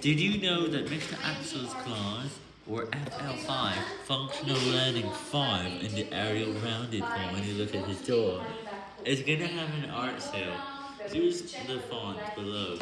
Did you know that Mr. Axel's class, or FL5, Functional Learning 5, in the Arial Rounded form when you look at his door, is gonna have an art sale, use the font below.